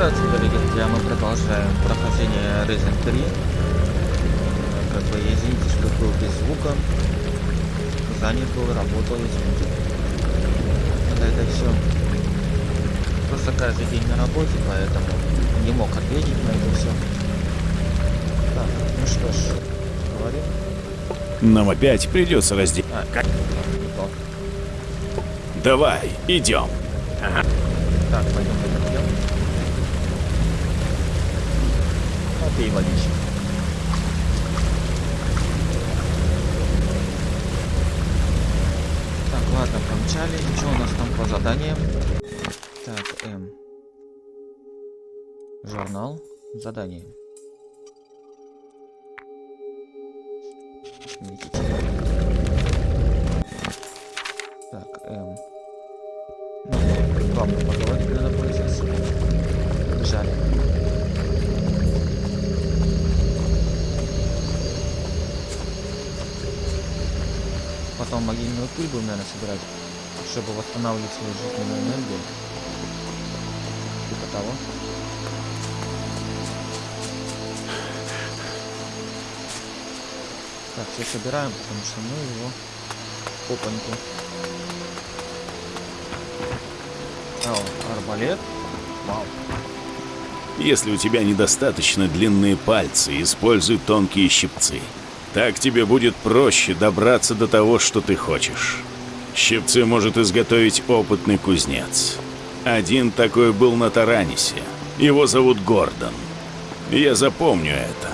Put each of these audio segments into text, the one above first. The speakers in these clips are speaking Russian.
Здравствуйте, дорогие друзья, мы продолжаем прохождение Resident 3. Как бы, извините, что был без звука. Занят был, работал, извините. Это, это все. Просто каждый день на работе, поэтому не мог ответить на это все. Так, ну что ж, говорим. Нам опять придется разделить. А, как? Давай, идем. Так, пойдем Попей водички. Так, ладно, помчали. Что у нас там по заданиям? Так, М. Журнал. Задание. Видите? Пыль будем, наверное, собирать, чтобы восстанавливать свою жизненную энергию. Типа того. Так, все собираем, потому что мы его опаньку. О, арбалет. Вау. Если у тебя недостаточно длинные пальцы, используй тонкие щипцы. Так тебе будет проще добраться до того, что ты хочешь. Щипцы может изготовить опытный кузнец. Один такой был на Таранисе. Его зовут Гордон. Я запомню это.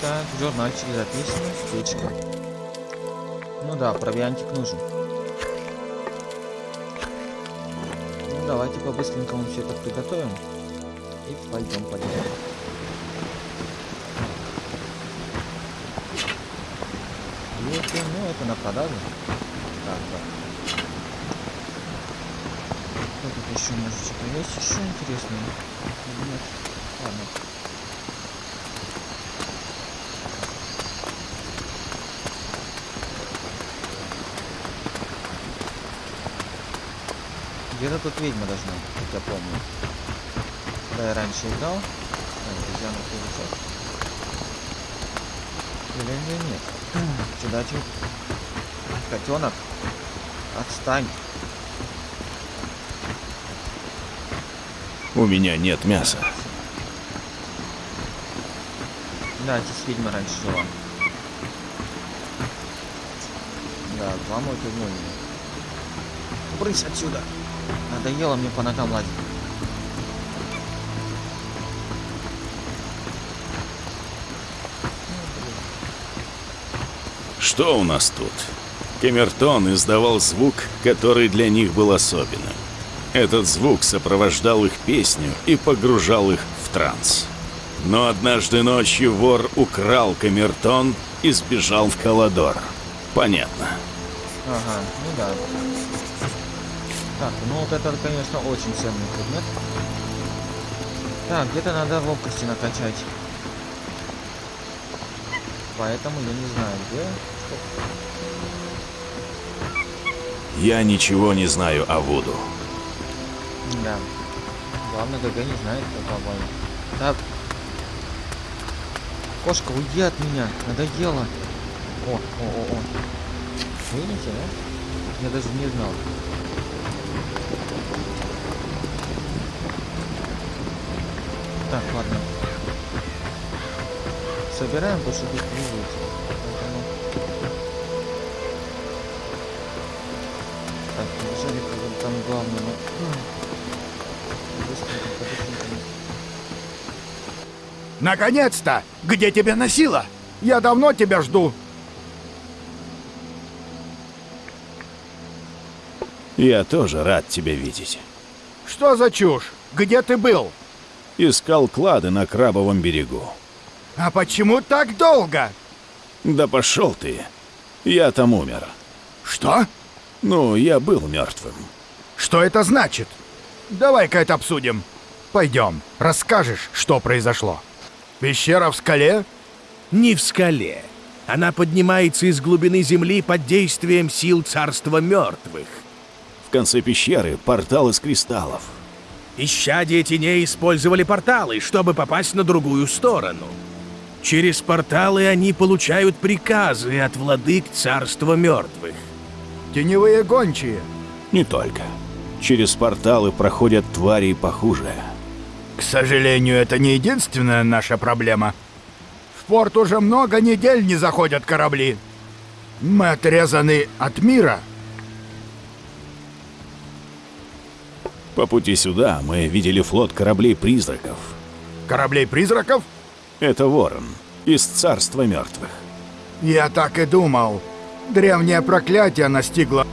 Так, журнальчик записан, птичка. Ну да, провиантик нужен. Ну, давайте по-быстренькому все это приготовим. И пойдем, пойдем. 7, ну это на продажу. Так, так. Что тут еще может что-то есть еще интересное? Нет. Ладно. Где-то тут ведьма должна, как я помню. Да, я раньше играл. Обезьяна получается. Или нет? Чуть. Котенок. Отстань. У меня нет мяса. Да, здесь ведьма раньше жила. Да, мой вернули. Брысь отсюда. Надоело мне по ногам лазить. Что у нас тут? Камертон издавал звук, который для них был особенным. Этот звук сопровождал их песню и погружал их в транс. Но однажды ночью вор украл камертон и сбежал в Каладор. Понятно. Ага, ну да. Так, ну вот это, конечно, очень ценный предмет. Так, где-то надо ловкости накачать. Поэтому я не знаю, где. Я ничего не знаю о Вуду. Да. Главное, ГГ не знает, как обоим. Так. Кошка, уйди от меня. Надоело. О, о, о, о. Видите, да? Я даже не знал. Так, ладно. Собираем, потому что тут не выйти. Побыстренько. Наконец-то! Где тебя носило? Я давно тебя жду. Я тоже рад тебя видеть. Что за чушь? Где ты был? Искал клады на Крабовом берегу. А почему так долго? Да пошел ты. Я там умер. Что? Ну, я был мертвым. Что это значит? Давай-ка это обсудим. Пойдем, расскажешь, что произошло. Пещера в скале? Не в скале. Она поднимается из глубины земли под действием сил царства мертвых. В конце пещеры портал из кристаллов. Исчадия теней использовали порталы, чтобы попасть на другую сторону. Через порталы они получают приказы от владык царства мертвых. Теневые гончие. Не только. Через порталы проходят твари похуже. К сожалению, это не единственная наша проблема. В порт уже много недель не заходят корабли. Мы отрезаны от мира. По пути сюда мы видели флот кораблей-призраков. Кораблей-призраков? Это Ворон из царства мертвых. Я так и думал. Древнее проклятие настигло.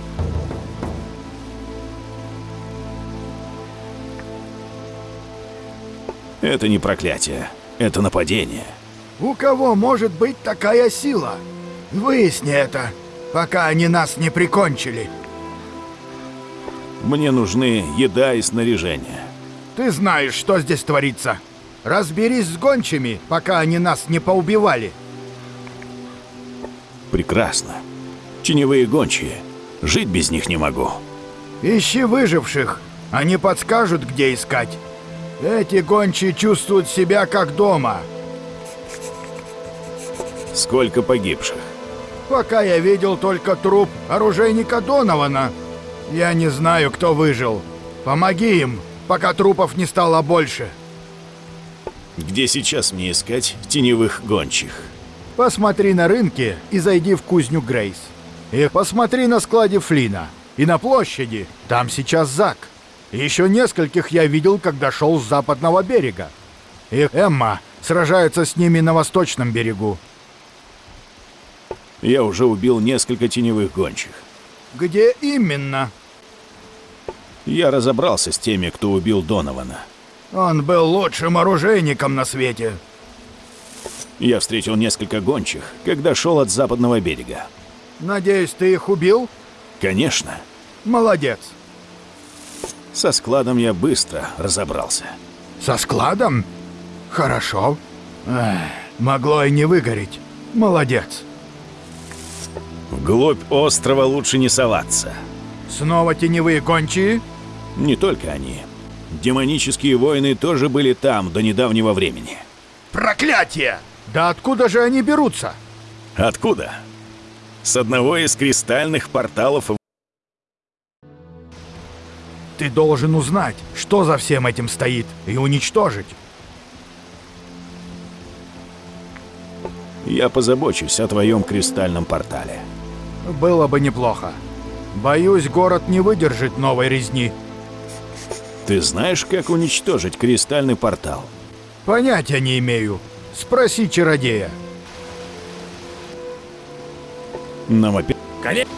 Это не проклятие, это нападение. У кого может быть такая сила? Выясни это, пока они нас не прикончили. Мне нужны еда и снаряжение. Ты знаешь, что здесь творится. Разберись с гончими, пока они нас не поубивали. Прекрасно. Теневые гончие. Жить без них не могу. Ищи выживших. Они подскажут, где искать. Эти гончие чувствуют себя как дома. Сколько погибших? Пока я видел только труп оружейника Донована. Я не знаю, кто выжил. Помоги им, пока трупов не стало больше. Где сейчас мне искать теневых гончих? Посмотри на рынке и зайди в кузню Грейс. И посмотри на складе Флина. И на площади. Там сейчас Зак. Еще нескольких я видел, когда шел с западного берега. И Эмма сражается с ними на восточном берегу. Я уже убил несколько теневых гончих. Где именно? Я разобрался с теми, кто убил Донована. Он был лучшим оружейником на свете. Я встретил несколько гончих, когда шел от западного берега. Надеюсь, ты их убил? Конечно, Молодец. Со складом я быстро разобрался. Со складом? Хорошо. Эх, могло и не выгореть. Молодец. Вглубь острова лучше не соваться. Снова теневые гончие? Не только они. Демонические воины тоже были там до недавнего времени. Проклятие! Да откуда же они берутся? Откуда? С одного из кристальных порталов Ты должен узнать, что за всем этим стоит, и уничтожить. я позабочусь о твоем кристальном портале. Было бы неплохо. Боюсь, город не выдержит новой резни. Ты знаешь, как уничтожить кристальный портал? Понятия не имею. Спроси чародея. Нам опять... Конечно.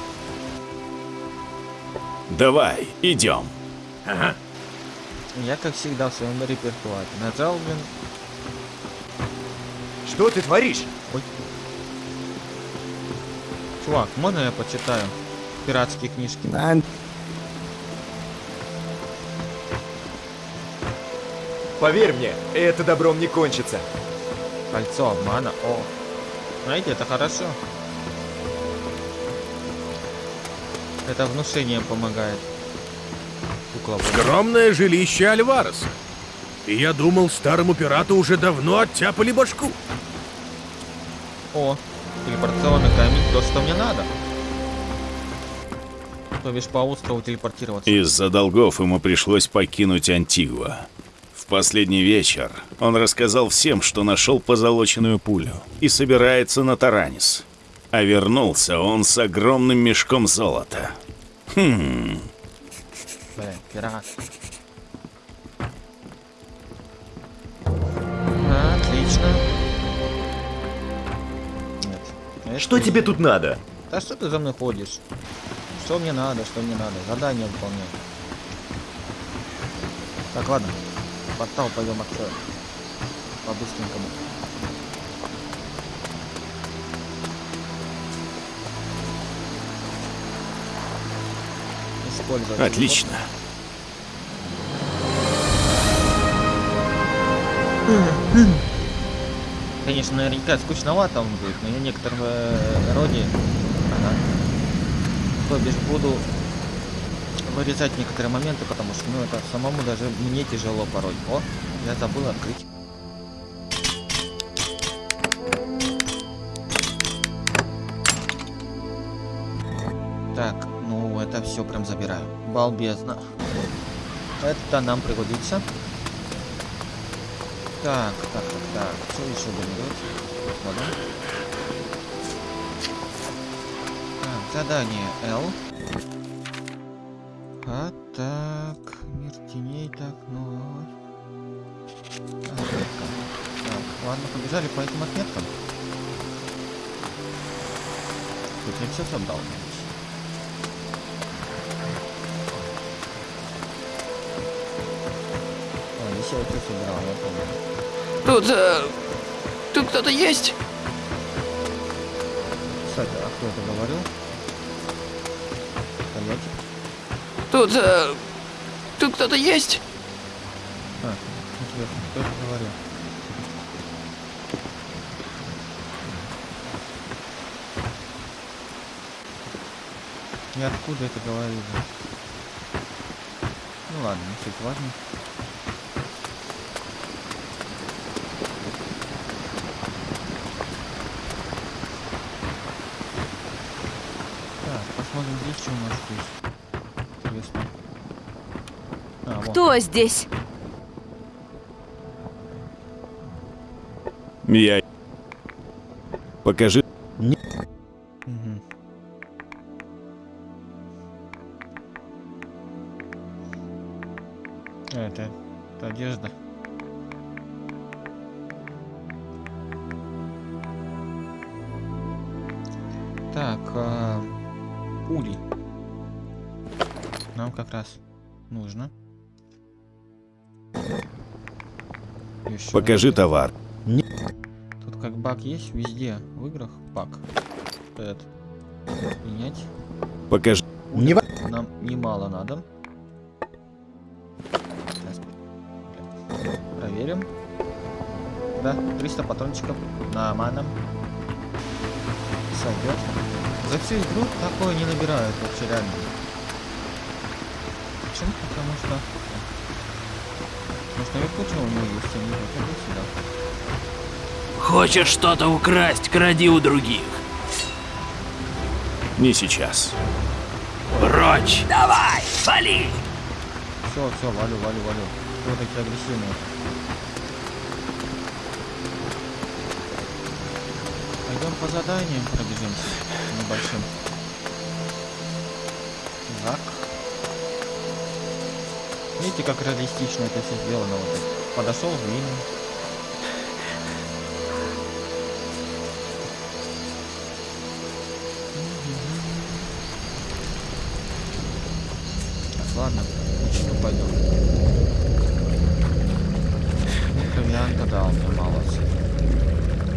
Давай, идем. Я, как всегда, в своем репертуаре. Нажал, блин. Что ты творишь? Ой. Чувак, можно я почитаю пиратские книжки? Поверь мне, это добром не кончится. Кольцо обмана. О. Знаете, это хорошо. Это внушение помогает. Кукла. вот. Скромное жилище Альвареса. И я думал, старому пирату уже давно оттяпали башку. О, телепортационный камень, то, что мне надо. То бишь по острову телепортироваться. Из-за долгов ему пришлось покинуть Антигуа. В последний вечер он рассказал всем, что нашел позолоченную пулю и собирается на Таранис. А вернулся он с огромным мешком золота. Хм, Блин, пират. Отлично. Нет. это Что не- тебе тут надо? Да что ты за мной ходишь? Что мне надо, что мне надо? Задание выполняю. Так, ладно. Портал пойдем откроем. По-быстренькому. Отлично. Конечно, наверняка скучновато он будет, но я некотором э, роде, ага, то бишь буду вырезать некоторые моменты, потому что, ну, это самому даже мне тяжело порой. О, я забыл открыть. Все прям забираю. Балбезно. Это нам пригодится. Так, так, так, так. Что еще будем делать? Посмотрим. Так, задание L. А так, мир теней, так, ну. Отметка. Так, ладно, побежали по этим отметкам. Тут я все собрал. Я все собирал, я помню. Тут... э, тут кто-то есть? Кстати, а кто это говорил? Стоять. Тут... э, тут кто-то есть? А, интересно, кто это говорил? И откуда это говорили? Ну ладно, не суть важно. Так, у нас здесь. Интересно. А, вон. Кто здесь? Я... Покажи... Нам как раз нужно. Ещё Покажи один. товар. Тут как баг есть везде в играх баг. Этот. Принять. Покажи... Нам немало надо. Сейчас. Проверим. Да, 300 патрончиков на маном. Сойдет. За всю игру такое не набирают вообще реально. Почему? Потому что... Может наверху чего у него есть, а не это сюда. Хочешь что-то украсть, кради у других. Не сейчас. Прочь! Давай, вали! Все, все, валю, валю, валю. Кто такие агрессивные? Пойдем по заданиям пробежимся небольшим. Видите, как реалистично это все сделано. Вот. Подошел время. Так, ладно, почему пойдем? Ну, дал мне мало.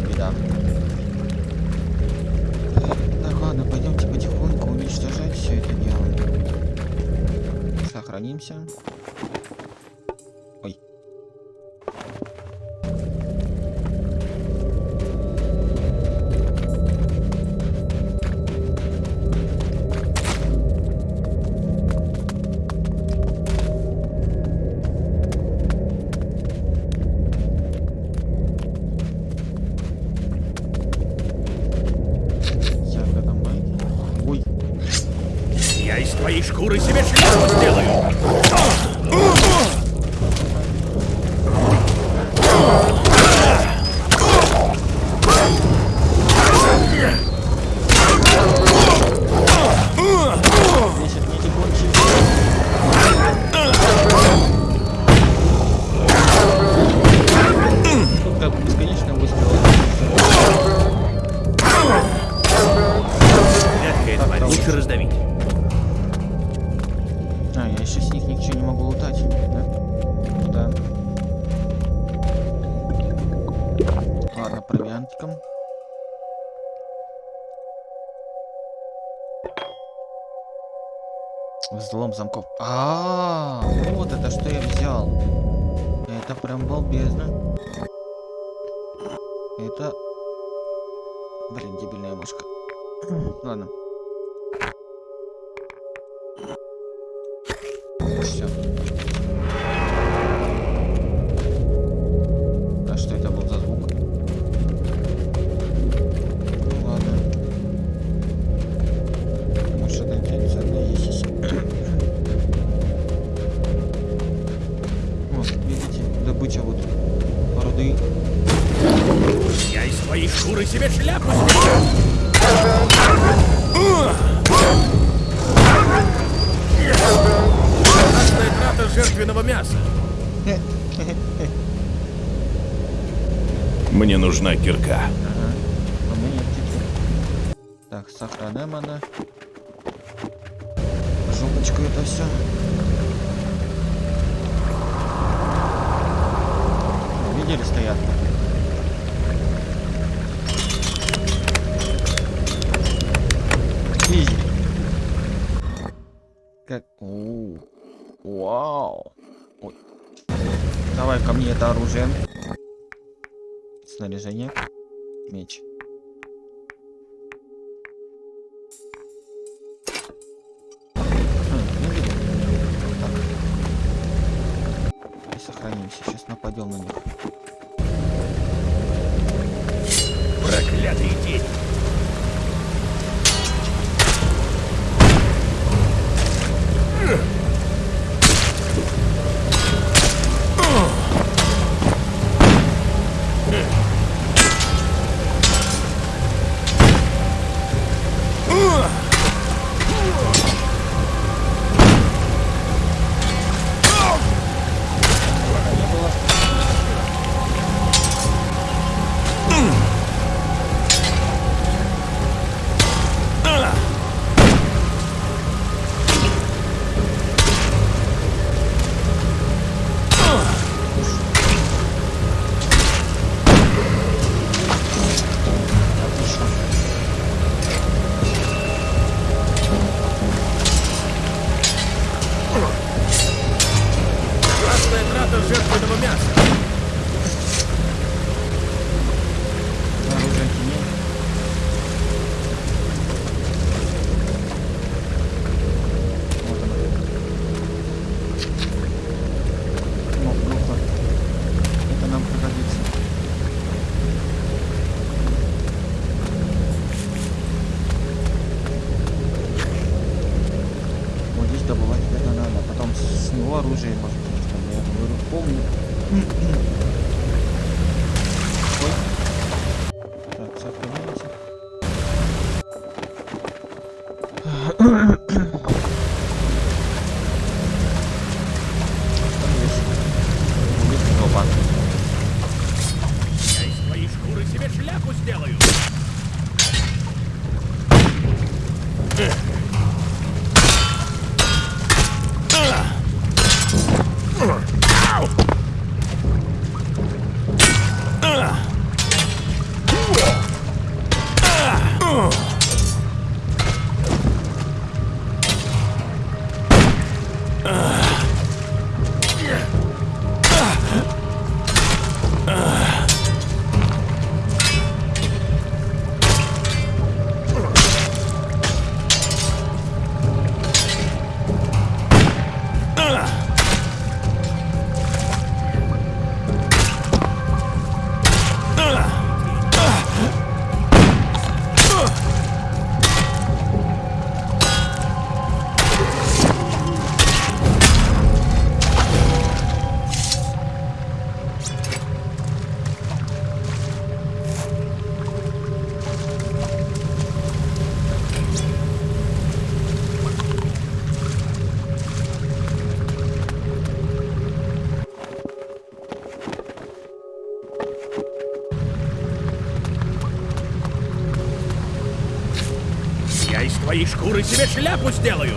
Беда. Так, ладно, пойдемте потихоньку уничтожать все это дело. Сохранимся. Взлом замков. А, -а, -а вот это что я взял. Это прям балбезно. Это... Блин, дебильная мышка. куча Как... Оу. Вау. Давай ко мне это оружие. Снаряжение. Меч. И сохранимся. Сейчас нападем на них. Проклятый день. жертвенного Шкуры себе шляпу сделаю.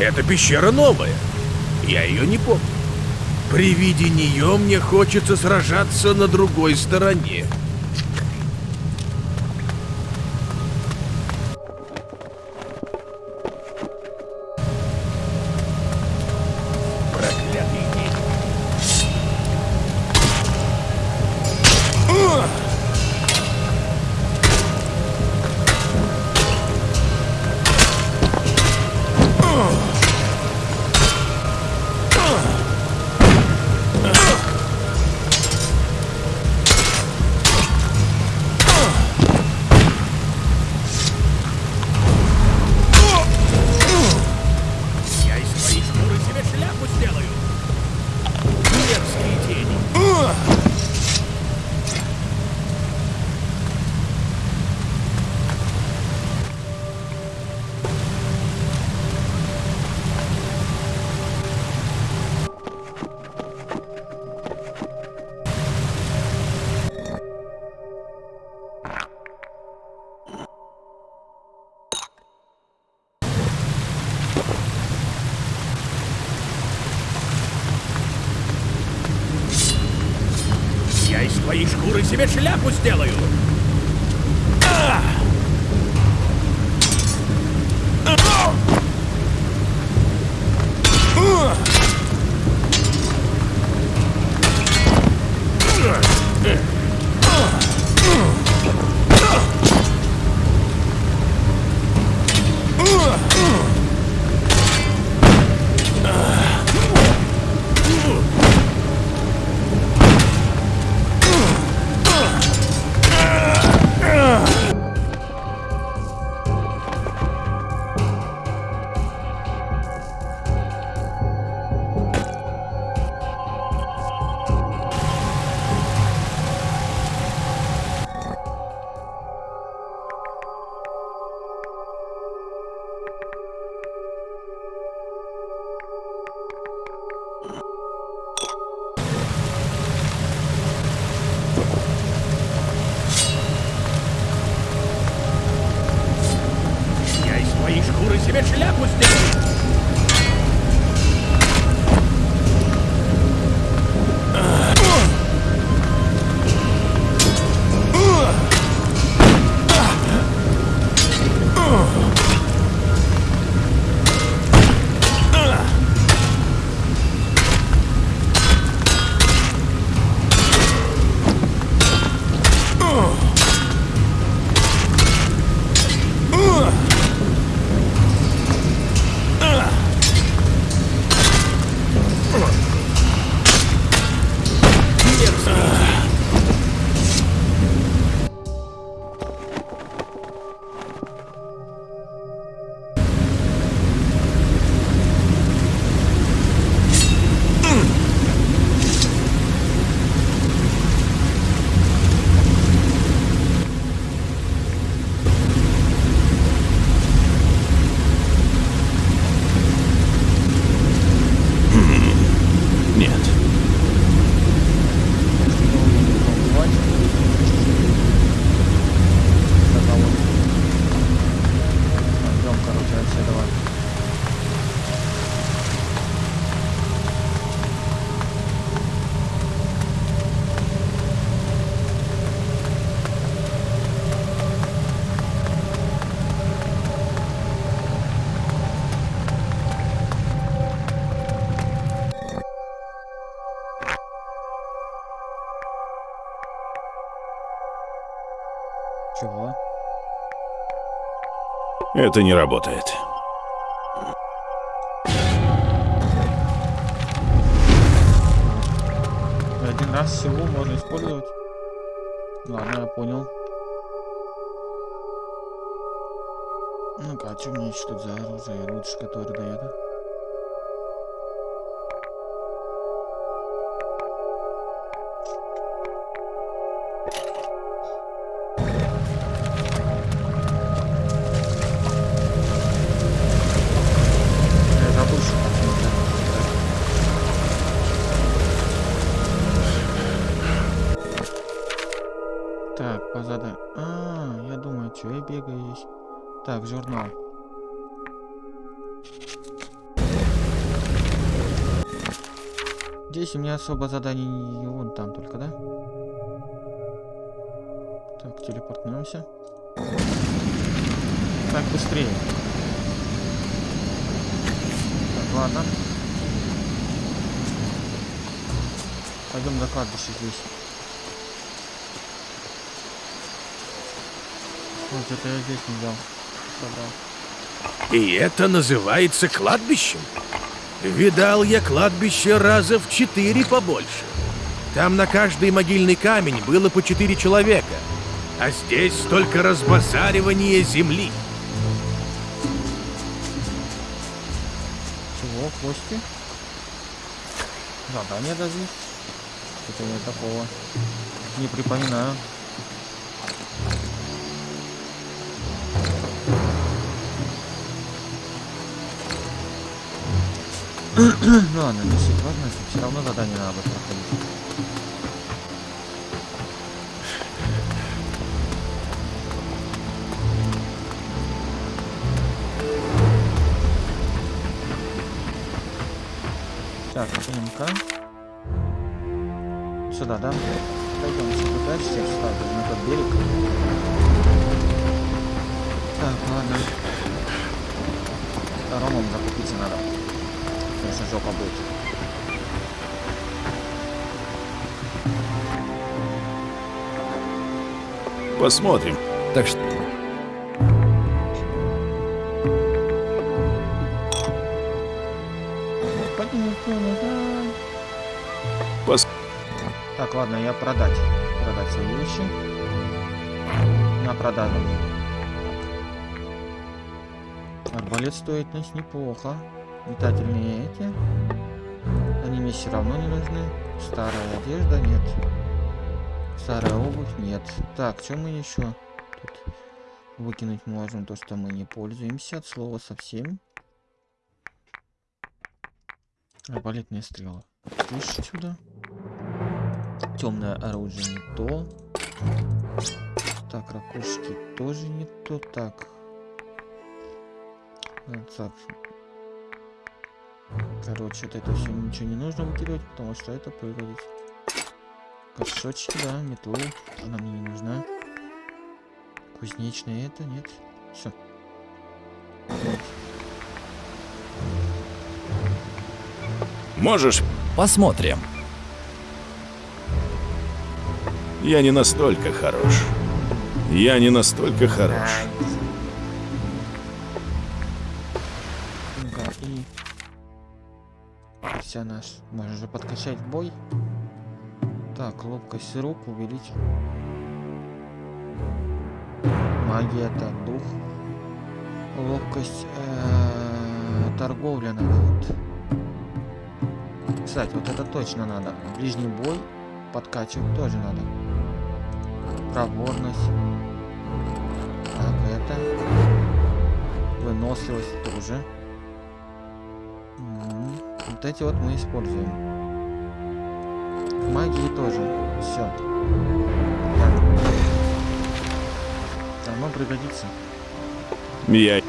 Эта пещера новая. Я ее не помню. При виде нее мне хочется сражаться на другой стороне. Чего? Это не работает. Один раз всего можно использовать. Ладно, я понял. Ну-ка, а что мне что за оружие лучше, которое дает? Особо заданий не вон там только, да? Так, телепортнемся. Так, быстрее. Так, ладно. Пойдем до кладбища здесь. Вот это я здесь не взял. Собрал. И это называется кладбищем? Видал я кладбище раза в четыре побольше. Там на каждый могильный камень было по четыре человека. А здесь только разбазаривание земли. Чего? Кости? Задание даже? Это я такого не припоминаю. Ну ладно, не суть важно, все равно задание надо проходить. Так, идем-ка. Сюда, да? Пойдем сюда дальше, я вставлю на тот берег. Так, ладно. Ромом закупиться надо. Конечно, жопа будет. Посмотрим. Так что... Пос... Так, ладно, я продать. Продать свои вещи. На продажу. Арбалет стоит нас неплохо. Метательные эти. Они мне все равно не нужны. Старая одежда нет. Старая обувь нет. Так, что мы еще тут выкинуть можем? То, что мы не пользуемся от слова совсем. Арбалетные стрелы. Слышь, сюда. Темное оружие не то. Так, ракушки тоже не то. Так. Короче, вот это все ничего не нужно выкидывать, потому что это пригодится. Кошочки, да, метлу. Она мне не нужна. Кузнечная это, нет. Все. Можешь? Посмотрим. Я не настолько хорош. Я не настолько хорош. Вся наш. Можно же подкачать бой. Так, ловкость рук увеличить. Магия это дух. Ловкость э, торговля надо вот. Кстати, вот это точно надо. Ближний бой подкачивать тоже надо. Проворность. Так, это. Выносливость тоже. Вот эти вот мы используем. В магии тоже. Все. Оно пригодится. Я...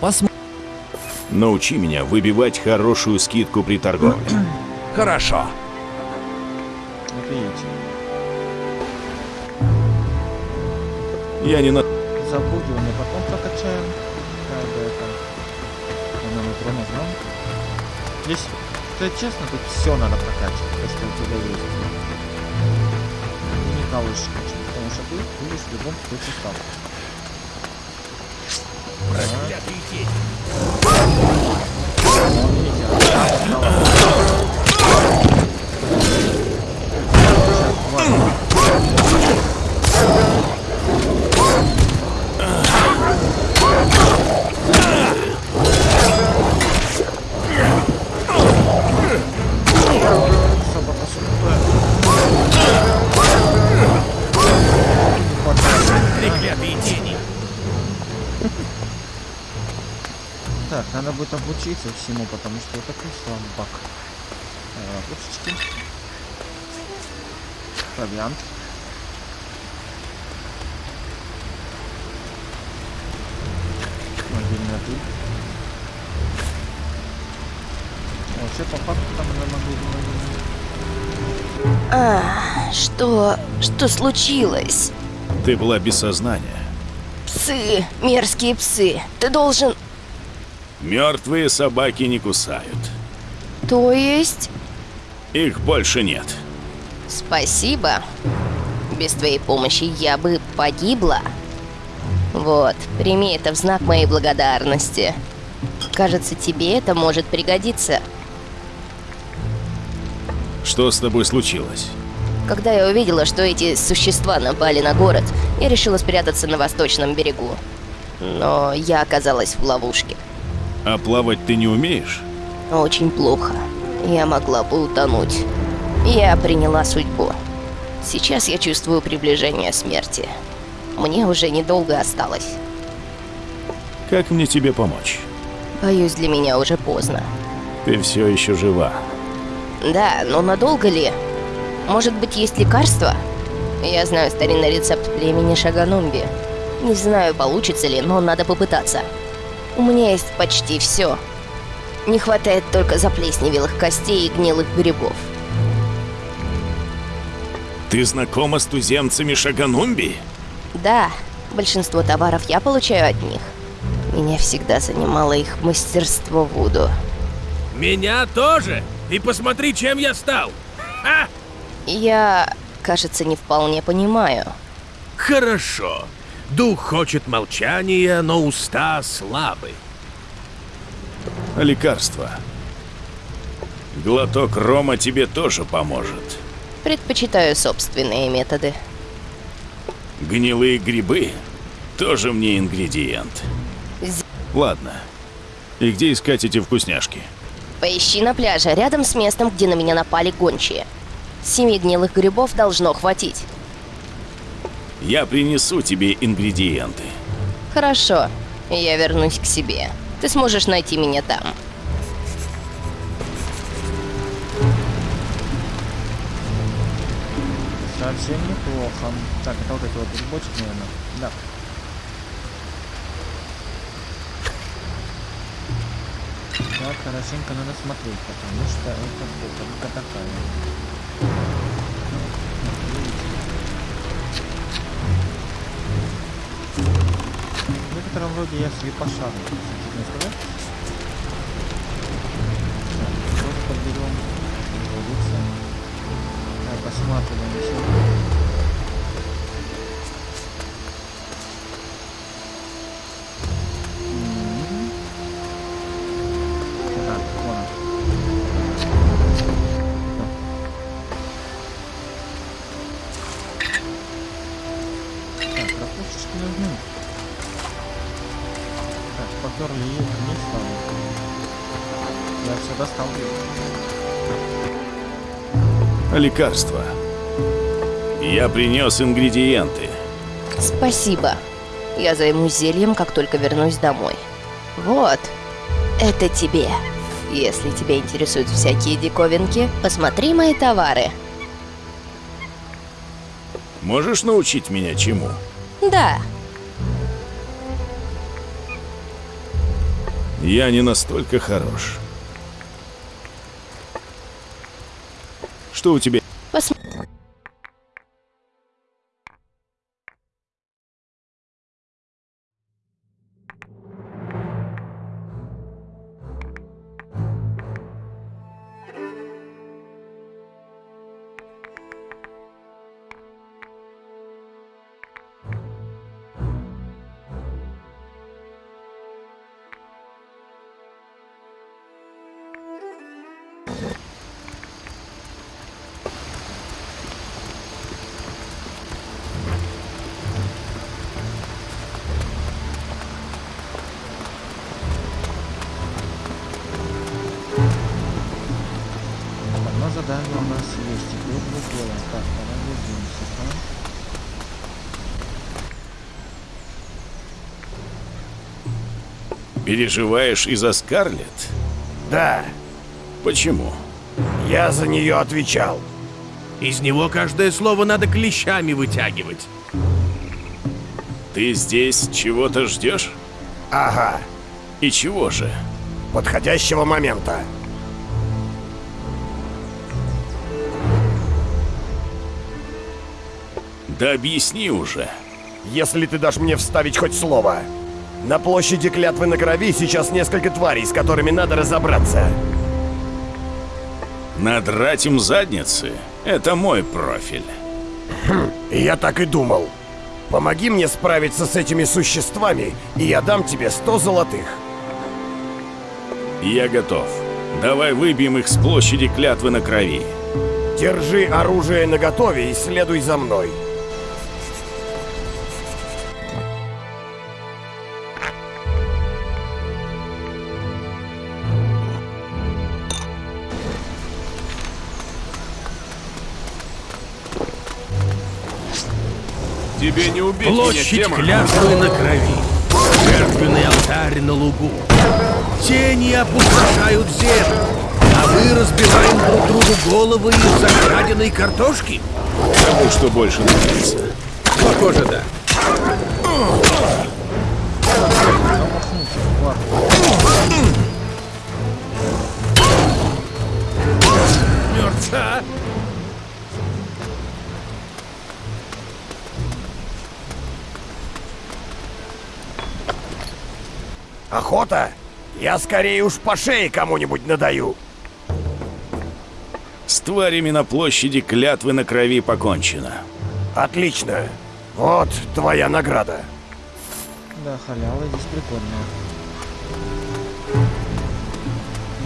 Посмотрим. Научи меня выбивать хорошую скидку при торговле. Хорошо. Видите. Я не на... Запугивание потом прокачаем. Нажмем. Здесь, сказать честно, тут все надо прокачивать, то, что у тебя есть. И не качать, потому что ты будешь в любом случае стал. Собака будет обучиться всему, потому что я такой слабак. Э, Пушечки. Провиант. Мобильная пыль. Вообще, по факту там она могу... А, что... что случилось? Ты была без сознания. Псы, мерзкие псы. Ты должен... Мертвые собаки не кусают. То есть... Их больше нет. Спасибо. Без твоей помощи я бы погибла. Вот, прими это в знак моей благодарности. Кажется, тебе это может пригодиться. Что с тобой случилось? Когда я увидела, что эти существа напали на город, я решила спрятаться на восточном берегу. Но я оказалась в ловушке. А плавать ты не умеешь? Очень плохо. Я могла бы утонуть. Я приняла судьбу. Сейчас я чувствую приближение смерти. Мне уже недолго осталось. Как мне тебе помочь? Боюсь, для меня уже поздно. Ты все еще жива. Да, но надолго ли? Может быть, есть лекарство? Я знаю старинный рецепт племени Шаганумби. Не знаю, получится ли, но надо попытаться. У меня есть почти все. Не хватает только заплесневелых костей и гнилых грибов. Ты знакома с туземцами Шаганумби? Да, большинство товаров я получаю от них. Меня всегда занимало их мастерство Вуду. Меня тоже! И посмотри, чем я стал! Ха! Я, кажется, не вполне понимаю. Хорошо. Дух хочет молчания, но уста слабы. А лекарства? Глоток рома тебе тоже поможет. Предпочитаю собственные методы. Гнилые грибы тоже мне ингредиент. З- Ладно. И где искать эти вкусняшки? Поищи на пляже, рядом с местом, где на меня напали гончие. Семи гнилых грибов должно хватить. Я принесу тебе ингредиенты. Хорошо, я вернусь к себе. Ты сможешь найти меня там. Совсем неплохо. Так, это вот эти вот грибочки, наверное. Да. Так, хорошенько надо смотреть, потому что это бутылка такая. Некотором роде я слепошарный, честно сказать. Так, подберем. Водится. Так, посматриваем еще. Лекарства? Я принес ингредиенты. Спасибо. Я займусь зельем, как только вернусь домой. Вот. Это тебе. Если тебя интересуют всякие диковинки, посмотри мои товары. Можешь научить меня чему? Да, Я не настолько хорош. Что у тебя? Переживаешь из-за Скарлетт? Да, Почему? я за нее отвечал. Из него каждое слово надо клещами вытягивать. Ты здесь чего-то ждешь? Ага, И чего же? подходящего момента. Да объясни уже. Если ты дашь мне вставить хоть слово. На площади клятвы на крови сейчас несколько тварей, с которыми надо разобраться. Надрать им задницы — это мой профиль. Я так и думал. Помоги мне справиться с этими существами, и я дам тебе 100 золотых. Я готов. Давай выбьем их с площади клятвы на крови. Держи оружие наготове и следуй за мной. Тебе не убить Площадь клятвы на крови. Жертвенный алтарь на лугу. Тени опустошают землю. А мы разбиваем друг другу головы из-за краденой картошки? Кому что больше нравится. Похоже, да. Мертва. Охота? Я скорее уж по шее кому-нибудь надаю. С тварями на площади клятвы на крови покончено. Отлично. Вот твоя награда. Да, халява здесь прикольная.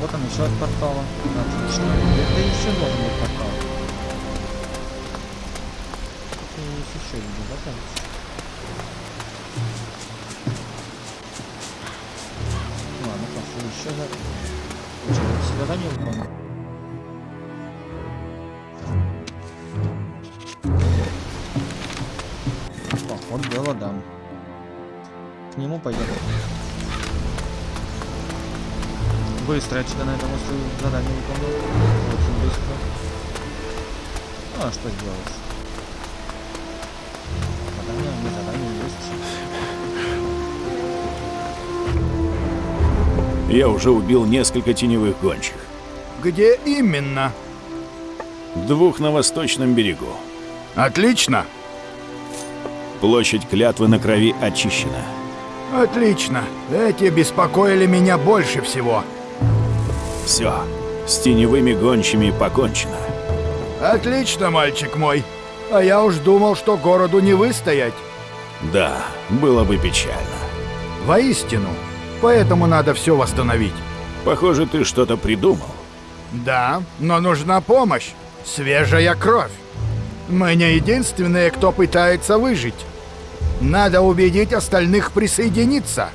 Вот он еще от портала. Отлично. Это еще должен быть портал. Задание выполнил? Поход дело дам. К нему пойдем. Быстро я что-то на этом задание выполнил. Очень быстро. Ну, а что сделать? Задание, не задание есть. Я уже убил несколько теневых гончих. Где именно? Двух на восточном берегу. Отлично. Площадь клятвы на крови очищена. Отлично. Эти беспокоили меня больше всего. Все. С теневыми гончими покончено. Отлично, мальчик мой. А я уж думал, что городу не выстоять. Да, было бы печально. Воистину. Поэтому надо все восстановить. Похоже, ты что-то придумал. Да, но нужна помощь. Свежая кровь. Мы не единственные, кто пытается выжить. Надо убедить остальных присоединиться.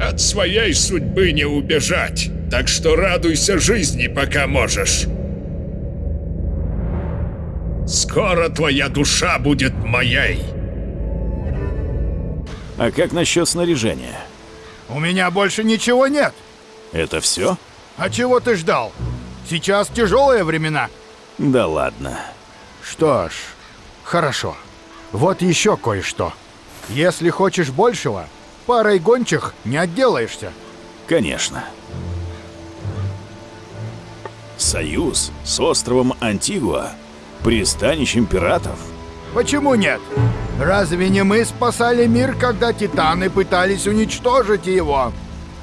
От своей судьбы не убежать, так что радуйся жизни, пока можешь. Скоро твоя душа будет моей. А как насчет снаряжения? У меня больше ничего нет. Это все? А чего ты ждал? Сейчас тяжелые времена. Да ладно. Что ж, хорошо. Вот еще кое-что. Если хочешь большего, парой гончих не отделаешься. Конечно. Союз с островом Антигуа, пристанищем пиратов. Почему нет? Разве не мы спасали мир, когда титаны пытались уничтожить его?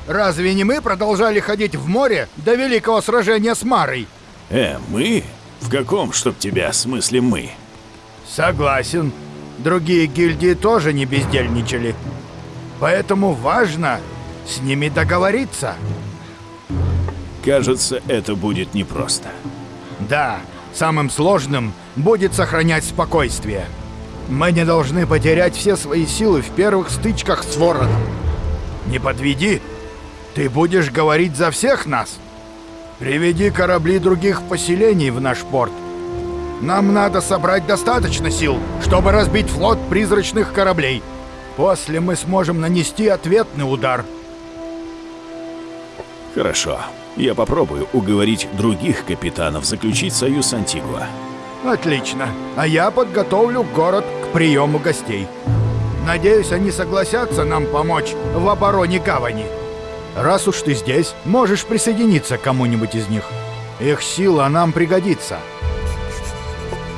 Разве не мы продолжали ходить в море до великого сражения с Марой? Э, мы? В каком, чтоб тебя, смысле мы? Согласен. Другие гильдии тоже не бездельничали. Поэтому важно с ними договориться. Кажется, это будет непросто. Да, самым сложным будет сохранять спокойствие. Мы не должны потерять все свои силы в первых стычках с вороном. Не подведи. Ты будешь говорить за всех нас. Приведи корабли других поселений в наш порт. Нам надо собрать достаточно сил, чтобы разбить флот призрачных кораблей. После мы сможем нанести ответный удар. Хорошо. Я попробую уговорить других капитанов заключить союз Антигуа. Отлично. А я подготовлю город к приему гостей. Надеюсь, они согласятся нам помочь в обороне гавани. Раз уж ты здесь, можешь присоединиться к кому-нибудь из них. Их сила нам пригодится.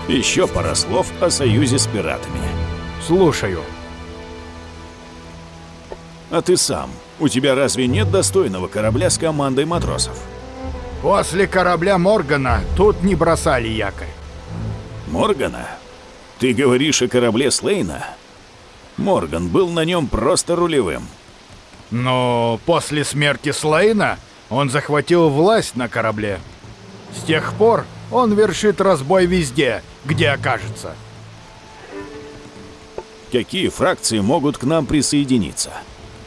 Еще пара слов о союзе с пиратами. Слушаю. А ты сам? У тебя разве нет достойного корабля с командой матросов? После корабля Моргана тут не бросали якорь. Моргана? Ты говоришь о корабле Слейна? Морган был на нем просто рулевым. Но после смерти Слейна он захватил власть на корабле. С тех пор он вершит разбой везде, где окажется. Какие фракции могут к нам присоединиться?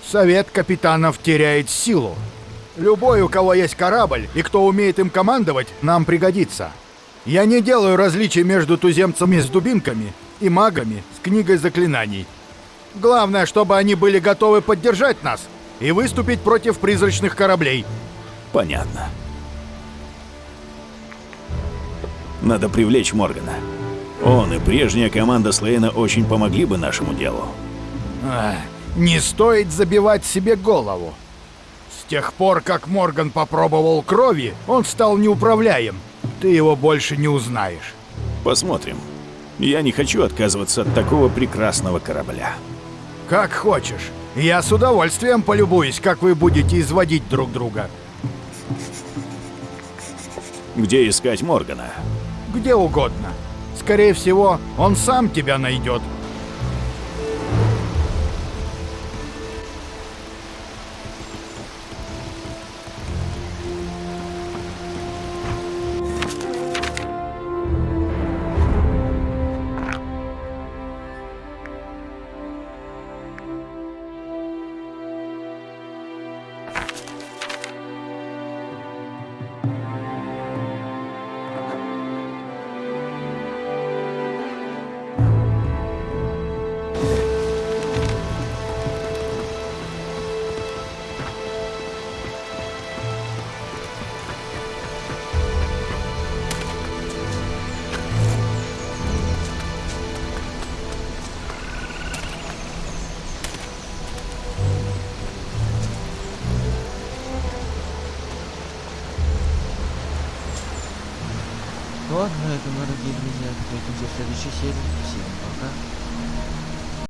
Совет капитанов теряет силу. Любой, у кого есть корабль и кто умеет им командовать, нам пригодится. Я не делаю различий между туземцами с дубинками и магами с книгой заклинаний. Главное, чтобы они были готовы поддержать нас и выступить против призрачных кораблей. Понятно. Надо привлечь Моргана. Он и прежняя команда Слейна очень помогли бы нашему делу. Ах, не стоит забивать себе голову. С тех пор, как Морган попробовал крови, он стал неуправляем. Ты его больше не узнаешь. Посмотрим. Я не хочу отказываться от такого прекрасного корабля. Как хочешь. Я с удовольствием полюбуюсь, как вы будете изводить друг друга. Где искать Моргана? Где угодно. Скорее всего, он сам тебя найдет. Следующей серии. Всем пока.